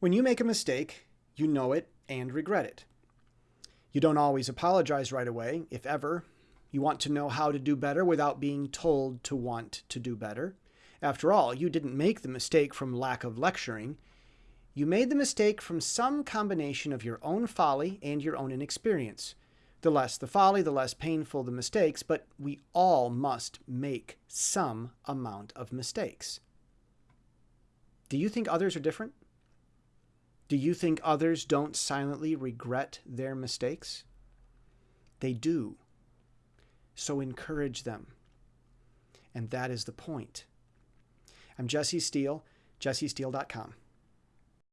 When you make a mistake, you know it and regret it. You don't always apologize right away, if ever. You want to know how to do better without being told to want to do better. After all, you didn't make the mistake from lack of lecturing. You made the mistake from some combination of your own folly and your own inexperience. The less the folly, the less painful the mistakes, but we all must make some amount of mistakes. Do you think others are different? Do you think others don't silently regret their mistakes? They do. So encourage them. And that is the point. I'm Jesse Steele, jessesteele.com.